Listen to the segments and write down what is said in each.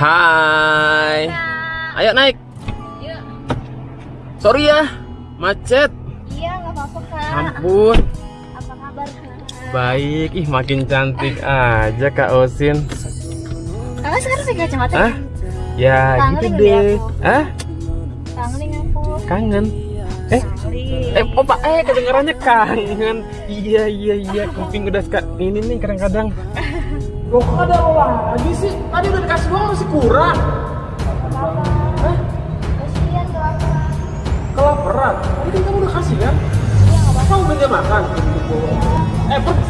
Hai. Ayo naik. Yuk. Sorry ya, macet. Iya, nggak apa-apa kak. Ampun. Apa kabar kak? Baik, ih makin cantik aja Kak Osin. Kakak sekarang pakai kacamata? Hah? Ya Kangen gitu deh. Hah? Kangen aku. Kangen? Eh, Sorry. eh, opa, eh kedengarannya kangen. Iya, iya, iya. Kuping udah suka ini nih kadang-kadang. Loh, kok ada apa lagi sih? Tadi udah dikasih doang masih kurang. Hah? Kasihan kelaparan. Kelaparan? Tadi kan kamu udah kasih kan? Iya, nggak apa-apa. Kamu makan? Eh, pergi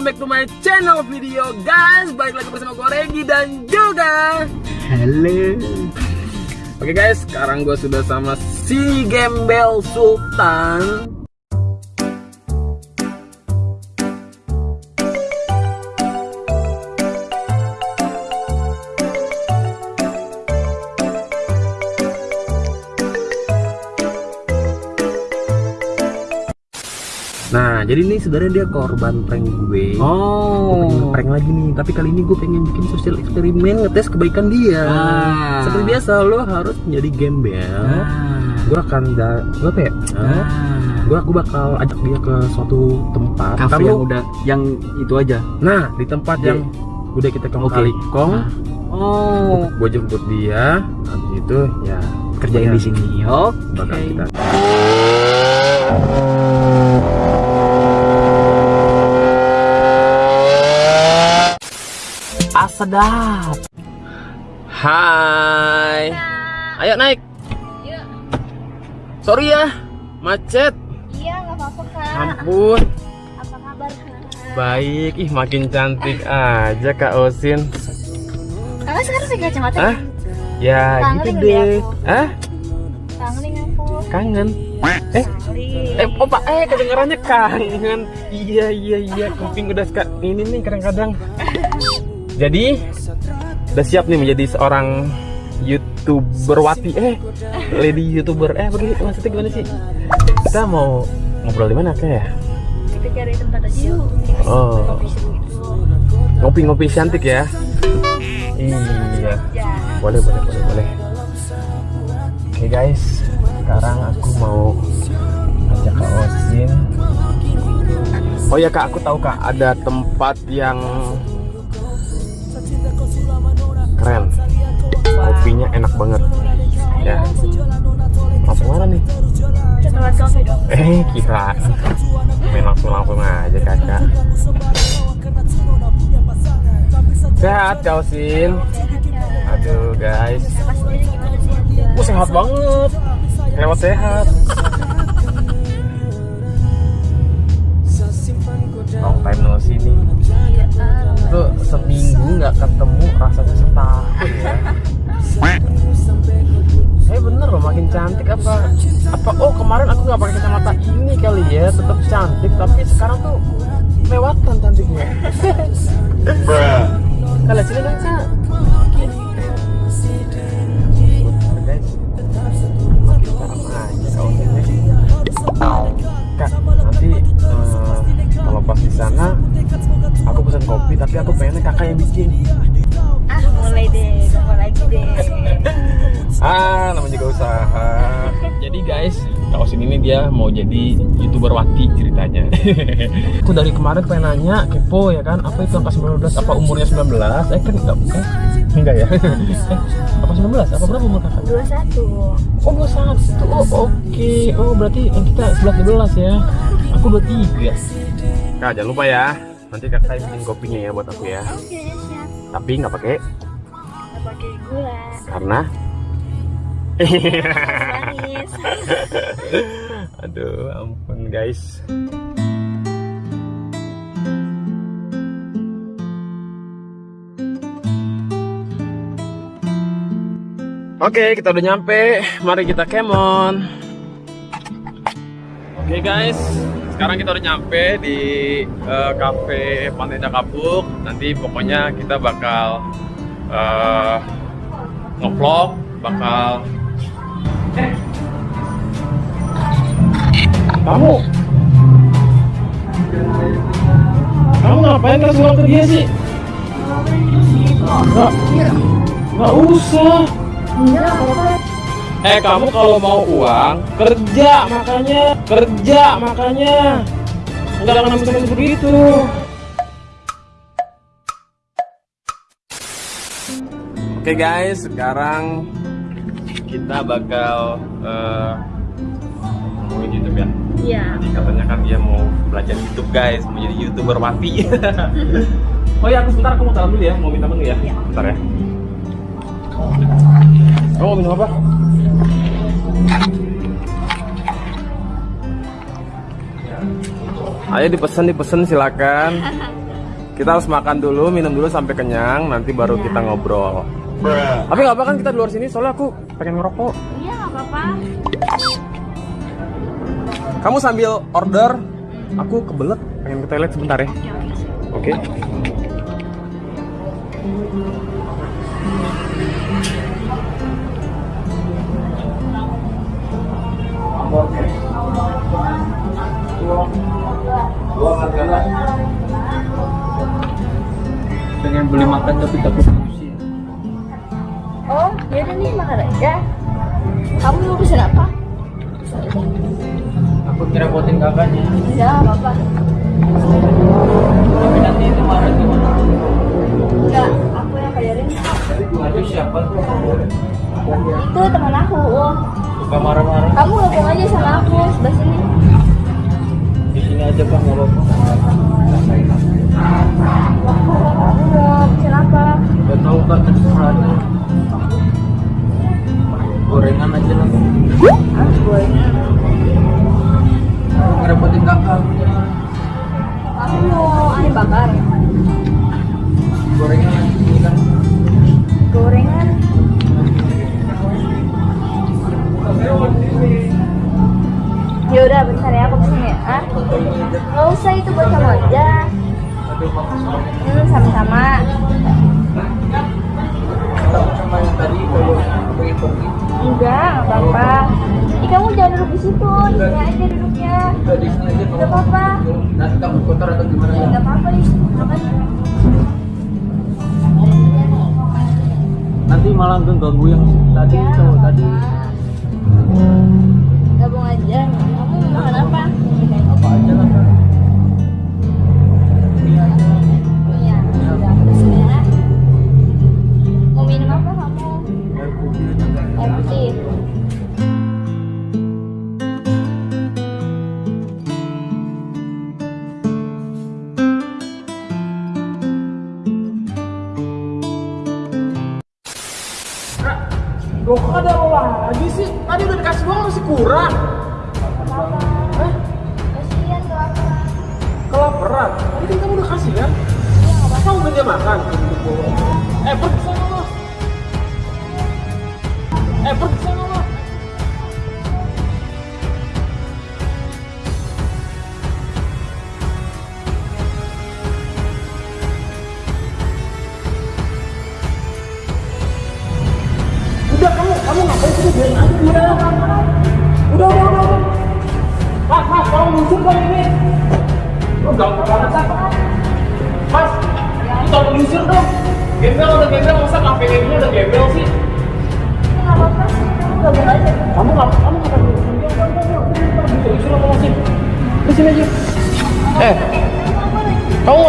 welcome back to my channel video. Guys Balik lagi bersama gue Regi dan juga Halo. Oke guys, sekarang gue sudah sama si Gembel Sultan Nah, jadi ini sebenarnya dia korban prank gue. Oh. pengen prank lagi nih, tapi kali ini gue pengen bikin sosial eksperimen ngetes kebaikan dia. Ah. Seperti biasa, lo harus menjadi gembel. Gue akan da, gue apa ya? Ah. Gue aku bakal ajak dia ke suatu tempat. Kafe yang udah yang itu aja. Nah, di tempat yang udah kita kong kali kong, Oh, gue jemput dia. Habis itu ya kerjain di sini. Oke. Bakal kita. Ah, sedap. Hai. Ayo naik. Yuk. Sorry ya, macet. Iya, nggak apa-apa kak. Ampun. Apa kabar kak? Baik, ih makin cantik aja Kak Osin. Kakak sekarang pakai kacamata? Hah? Ya Kangen gitu deh. Hah? Kangen aku. Kangen? Eh, eh, opa, eh kedengarannya kangen. Iya, iya, iya. Kuping udah suka ini nih kadang-kadang. Jadi, udah siap nih menjadi seorang youtuber wati. Eh, lady youtuber. Eh, begini maksudnya gimana sih? Kita mau ngobrol di mana kayak ya? Kita cari tempat aja yuk. Oh. Gitu. Ngopi-ngopi cantik ya. Iya. Ya. boleh boleh boleh boleh oke guys sekarang aku mau ajak kak Osin oh ya kak aku tahu kak ada tempat yang keren kopinya enak banget ya langsung mana nih eh kira main langsung langsung aja kakak sehat kak Osin aduh guys? Gue sehat banget. Lewat sehat. Long time no see nih. Itu seminggu nggak ketemu rasanya setahun ya. Eh bener loh makin cantik apa apa oh kemarin aku nggak pakai kacamata ini kali ya tetap cantik tapi sekarang tuh lewatan cantiknya. Kalau sini dong aku pesan kopi tapi aku pengennya kakak yang bikin. Ah, mulai deh. Gampang lagi deh. Ah, namanya juga usaha. Jadi guys, Kak Osin ini dia mau jadi youtuber wati ceritanya. aku dari kemarin pengen nanya, kepo ya kan, apa itu angka 19, apa umurnya 19? Eh kan enggak, eh, enggak ya? eh, apa 19? Apa berapa umur kakak? 21. Oh, 21. Oh, oke. Oh, berarti yang kita 11 12 ya. Aku 23. Kak, jangan lupa ya. Nanti kakak bikin kopinya ya buat aku ya. Oke, siap. Tapi nggak pakai Nggak pakai gula. karena. Aduh, ampun guys. Oke, kita udah nyampe. Mari kita kemon. Oke guys, sekarang kita udah nyampe di eh, cafe Pantai Kapuk. Nanti pokoknya kita bakal eh, ngevlog, bakal Eh. kamu kamu ngapain kasih uang ke dia sih? Nggak, nggak usah. Eh kamu kalau mau uang kerja makanya kerja makanya nggak ada namanya begitu. Oke guys, sekarang kita bakal eh, ngomongin YouTube ya. Iya. Jadi katanya kan dia mau belajar YouTube guys, mau jadi youtuber mati. oh ya, aku sebentar aku mau taruh dulu ya, mau minta menu ya. Iya. Bentar ya. Kamu mau minum apa? Ayo dipesan dipesan silakan. Kita harus makan dulu, minum dulu sampai kenyang, nanti baru Iya. kita ngobrol. Tapi nggak apa kan kita di luar sini, soalnya aku pengen ngerokok. Iya, nggak apa-apa. Kamu sambil order, aku kebelet pengen ke toilet sebentar ya. Oke, Pengen beli makan tapi takut. Oh, yaudah nih makan aja. Kamu mau pesen apa? Aku ngerepotin kakaknya. Nggak apa-apa. Tapi nanti itu marah gimana? Enggak, aku yang bayarin. Aduh siapa tuh? Itu teman aku. Oh, Suka marah-marah. Di sini aja bang, nggak apa-apa. Pengen pergi. Enggak, nggak apa-apa. Ih, kamu jangan duduk di situ, di sini aja duduknya. Udah di sini aja. Nggak apa-apa. Nanti takut kotor atau gimana Ya, ya? nggak apa-apa di makan. Nanti malah ganggu yang tadi Ya, cowok tadi. Gabung aja. Kamu mau makan? Apa Kelaparan. Kan kamu udah kasih kan? Iya, nggak makan. Eh pergi sana. Eh pergi sana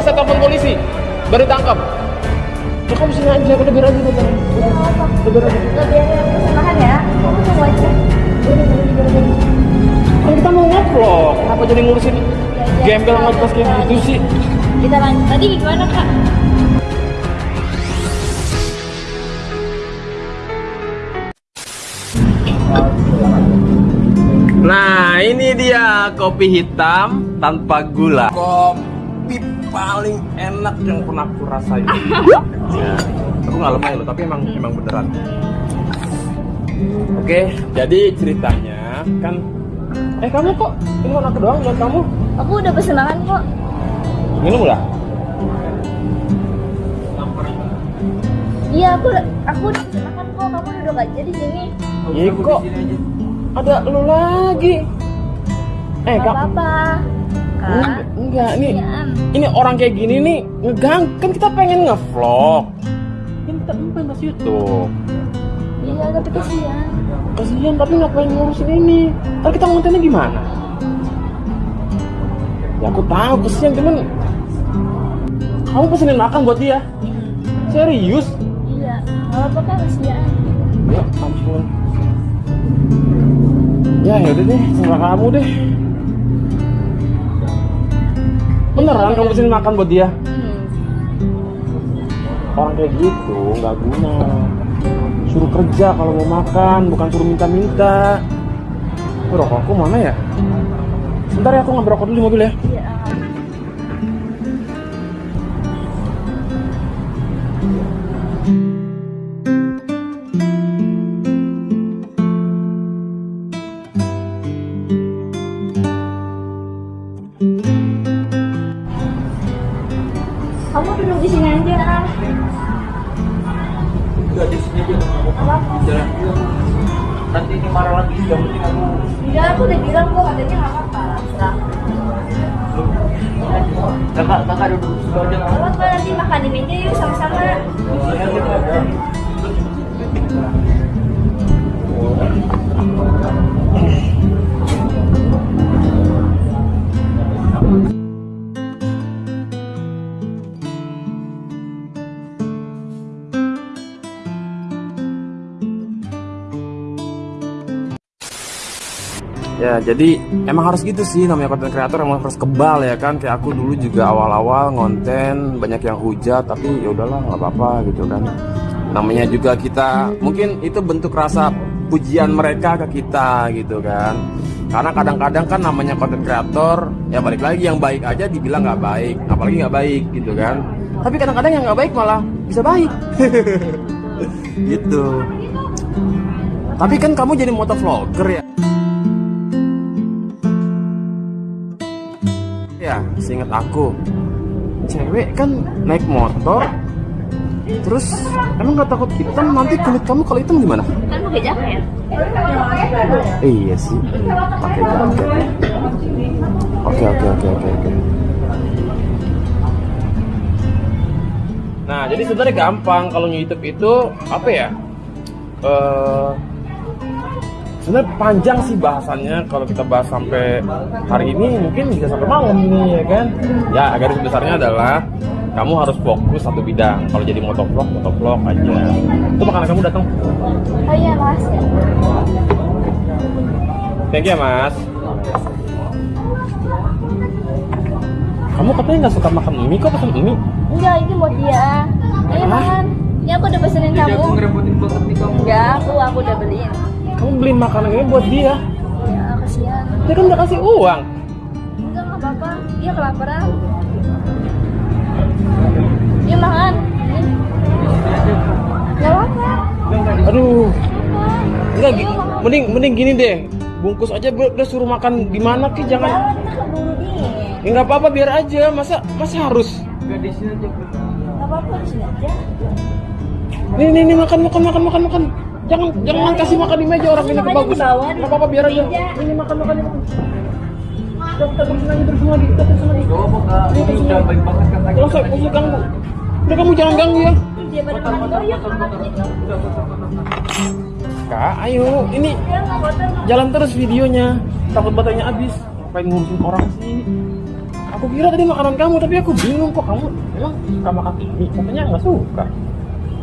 nggak usah telepon polisi. Baru tangkap. Ya kamu sini aja, udah biar aja, udah biar aja. Udah biar aja. Udah biar aku pesen makan ya. Kamu tunggu aja. Kan kita mau ngevlog, kenapa jadi ngurusin gembel ngepas kayak gitu sih? Kita lanjut. Tadi gimana kak? Nah, ini dia kopi hitam tanpa gula. Kopi paling enak yang pernah aku rasain. ya, aku nggak lemah loh, tapi emang emang beneran. Oke, jadi ceritanya kan Eh kamu kok ini warna doang buat kamu? Aku udah pesen makan kok. Minum lah. Iya, aku aku udah pesen makan kok. Kamu duduk aja di sini. Iya kok ada lu lagi. Eh Gak kak, apa-apa. Kak. enggak. Kasihan. Ini orang kayak gini nih ngegang kan kita pengen ngevlog. Kan kita masuk YouTube. Iya, tapi kasihan. Kasihan tapi ngapain ngurusin ini? Ntar kita kontennya gimana? Ya aku tahu kasihan cuman kamu pesenin makan buat dia. Serius? Iya, gak apa-apa kak, kasihan. Ya ampun. Ya yaudah deh, sama kamu deh. Beneran kamu pesenin makan buat dia? Hmm. Orang kayak gitu nggak guna. Suruh kerja kalau mau makan, bukan suruh minta-minta. Rokokku mana ya? Bentar ya aku ngambil rokok dulu di mobil ya. Iya. Kamu duduk di sini aja. Enggak di sini aja. Apa? Jalan dulu. Nanti ini marah lagi. Yang penting aku Enggak, aku udah bilang kok katanya nggak apa-apa. Kakak kakak duduk situ aja. nggak apa-apa nanti makan di meja yuk sama-sama. Ya, jadi emang harus gitu sih namanya konten kreator emang harus kebal ya kan. Kayak aku dulu juga awal-awal ngonten banyak yang hujat tapi ya udahlah nggak apa-apa gitu kan. Namanya juga kita mungkin itu bentuk rasa pujian mereka ke kita gitu kan. Karena kadang-kadang kan namanya konten kreator ya balik lagi yang baik aja dibilang nggak baik, apalagi nggak baik gitu kan. Tapi kadang-kadang yang nggak baik malah bisa baik. gitu. Tapi kan kamu jadi motovlogger ya. Ya, seingat aku, cewek kan naik motor, terus emang nggak takut hitam nanti kulit kamu kalau hitam gimana? Kan pakai jaket. Eh, iya sih, pakai jaket. Oke oke oke oke oke. Nah, jadi sebenarnya gampang kalau YouTube itu apa ya? Eh sebenarnya panjang sih bahasannya kalau kita bahas sampai hari ini mungkin bisa sampai malam ini ya kan ya garis besarnya adalah kamu harus fokus satu bidang kalau jadi motovlog motovlog aja itu makanan kamu datang Oh iya mas. thank you ya mas kamu katanya nggak suka makan mie kok pesen mie Enggak, ini buat dia. Ayo Hah? makan. Ini aku udah pesenin Jadi aku kamu. ngerepotin banget nih kamu. Enggak, aku aku udah beliin. Kamu beliin makanan ini buat dia Ya kasihan. dia kan udah kasih uang Enggak nggak apa-apa. Dia kelaparan. Dia makan. Ini. Gak apa-apa. aduh. Enggak, mending mending gini deh. Bungkus aja udah udah suruh makan di mana ki Jangan. Ya nggak apa-apa biar aja. Masa masa harus. Enggak di sini aja. Gak apa-apa di sini aja. Nih nih nih makan makan makan makan makan. Jangan jangan kasih makan di meja orang Ini bagus. di bawah, di Nggak apa-apa biar aja. meja. Ini makan makan ini terusin aja terusin lagi terusin. Ini udah baik banget ganggu. Udah kamu jangan ganggu ya. Kak, ayo ini kotor. jalan terus videonya. Takut baterainya habis. Ngapain ngurusin orang sih? Aku kira tadi makanan kamu, tapi aku bingung kok kamu emang suka makan ini. Katanya nggak suka.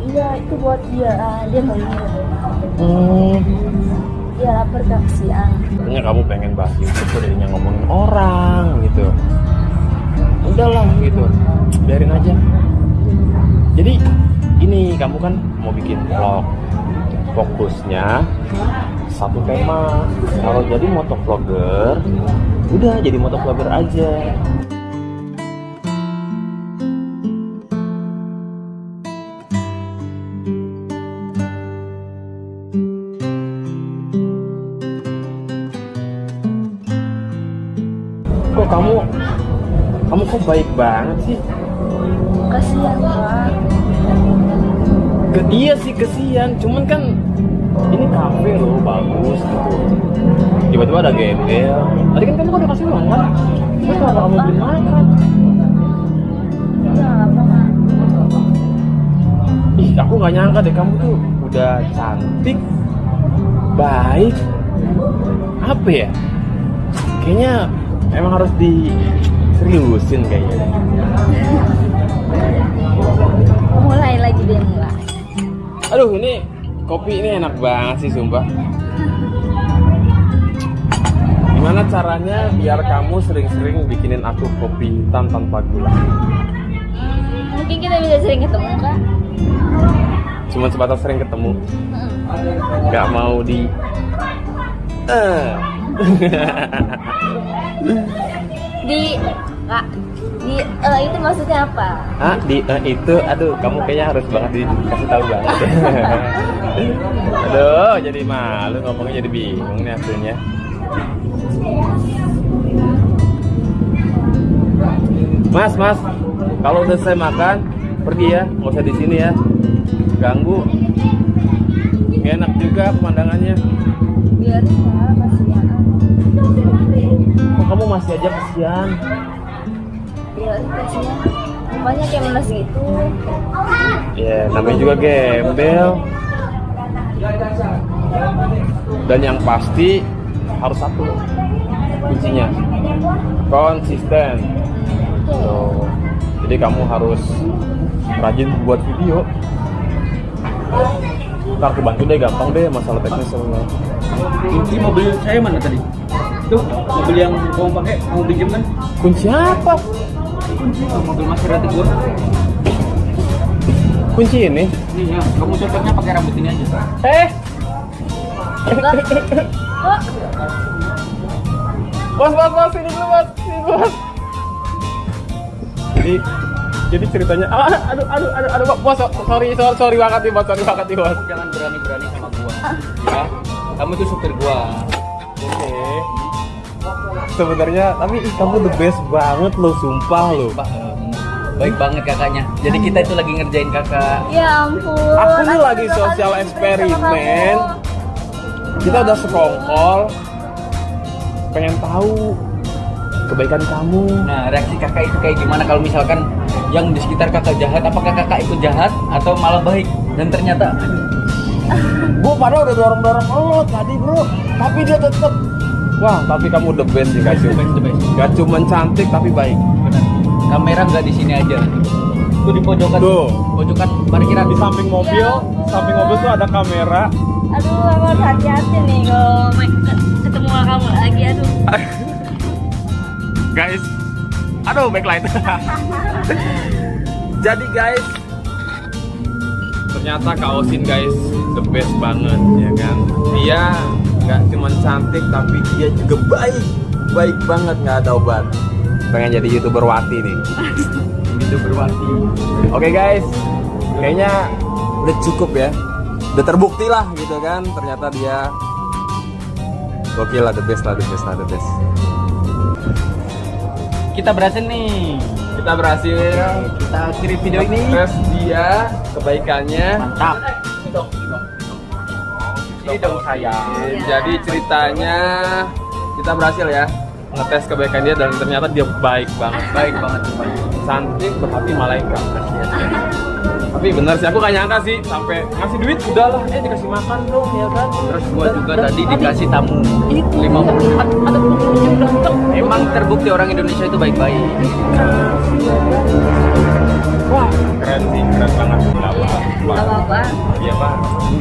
Iya, itu buat dia. Ah, Dia mau ini. Hmm, Dia lapar gak kasihan. katanya kamu pengen bahas YouTube jadinya ngomongin orang gitu. Udahlah gitu, biarin aja. Jadi ini kamu kan mau bikin vlog, fokusnya satu tema. Kalau jadi motovlogger, udah jadi motovlogger aja. Baik banget sih Kasihan pak. Ke, iya sih kesian, cuman kan ini kafe loh bagus gitu. Tiba-tiba ada gembel. Tadi kan kamu kan udah kasih uang kan? Terus kenapa kamu beli makan? Iya? Ih, aku nggak nyangka deh kamu tuh udah cantik, baik, apa ya? Kayaknya emang harus diseriusin kayaknya. Mulai lagi deh mulai. Aduh, ini kopi ini enak banget sih, sumpah. Gimana caranya biar kamu sering-sering bikinin aku kopi hitam tanpa gula? Hmm, mungkin kita bisa sering ketemu kak. Cuma sebatas sering ketemu, Hmm. nggak mau di. Eh. Di kak di eh, itu maksudnya apa? Ah, di eh, itu, aduh, kamu kayaknya harus banget dikasih tahu banget. aduh, jadi malu ngomongnya jadi bingung nih hasilnya. Mas, mas, kalau udah saya makan, pergi ya, nggak usah di sini ya. Ganggu. Nggak enak juga pemandangannya. Biar kak kasihan. Kok kamu masih aja kesian? Kasihan. Rupanya kayak menes gitu. Ya, namanya juga gembel. Dan yang pasti harus satu kuncinya konsisten. Tuh. Jadi kamu harus rajin buat video. Ntar aku bantu deh, gampang deh masalah teknis semua. Kunci mobil saya mana tadi? Tuh, mobil yang kamu pakai, kamu pinjam kan? Kunci apa? Kunci tuh, mobil Maserati gua. Kunci ini? Ini ya, kamu cocoknya pakai rambut ini aja. Eh, bos, bos, bos, sini dulu, bos, sini dulu, bos. Jadi, jadi ceritanya, ah, aduh, aduh, aduh, aduh, bos, sorry, sorry, sorry banget nih, bos, sorry banget nih, bos. Jangan berani-berani sama gua. Ya, kamu tuh supir gua. Oke. Sebenarnya, tapi ih, kamu the best banget lo, sumpah lo. Baik banget kakaknya. Jadi kita itu lagi ngerjain kakak. Ya ampun. Aku nih lagi sosial eksperimen. Kita udah sekongkol, pengen tahu kebaikan kamu. Nah, reaksi kakak itu kayak gimana kalau misalkan yang di sekitar kakak jahat, apakah kakak itu jahat atau malah baik? Dan ternyata Gue padahal udah dorong-dorong lo tadi bro, tapi dia tetep. Wah, tapi kamu the best sih, Kak. Gak cuma cantik tapi baik. benar. Kamera nggak di sini aja. Tuh di pojokan. Tuh. Pojokan parkiran. Di samping mobil, samping mobil tuh ada kamera. Aduh, aku harus hati-hati nih kalau ketemu sama kamu lagi. Aduh. guys aduh backlight jadi guys ternyata Kak Osin guys the best banget ya kan dia nggak cuma cantik tapi dia juga baik. Baik banget nggak ada obat. Pengen jadi youtuber wati nih. Youtuber wati. Oke guys. Kayaknya udah cukup ya. Udah terbukti lah gitu kan. Ternyata dia gokil lah the best lah the best lah the best. Kita berhasil nih. kita berhasil. Kita akhiri video ini. tes dia kebaikannya. Mantap. Ini dong saya jadi ceritanya kita berhasil ya ngetes kebaikan dia dan ternyata dia baik banget. Baik banget, Pak. cantik berhati malaikat tapi bener sih aku gak nyangka sih sampai ngasih duit udah lah eh dikasih makan dong ya kan? Terus gua Dan- juga dan tadi dikasih tamu itu 50 ada ada pengunjung datang Emang terbukti orang Indonesia itu baik-baik. Wah keren sih keren banget nggak apa Gak apa-apa. iya pak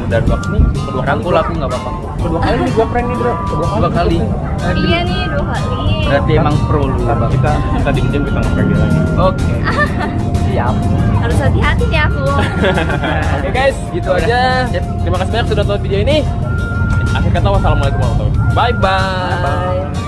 udah dua nih kedua kali Rangkul aku nggak apa-apa. kedua kali nih gua prank nih bro kedua kali Dua kali. Iya nih dua kali. Berarti emang pro lu. Bang. kita kita diem kita dia lagi Oke. Siap. Harus hati-hati nih aku. Oke guys, gitu aja. Sip. Terima kasih banyak sudah nonton video ini. Akhir kata wassalamualaikum warahmatullahi wabarakatuh. Bye bye. Bye.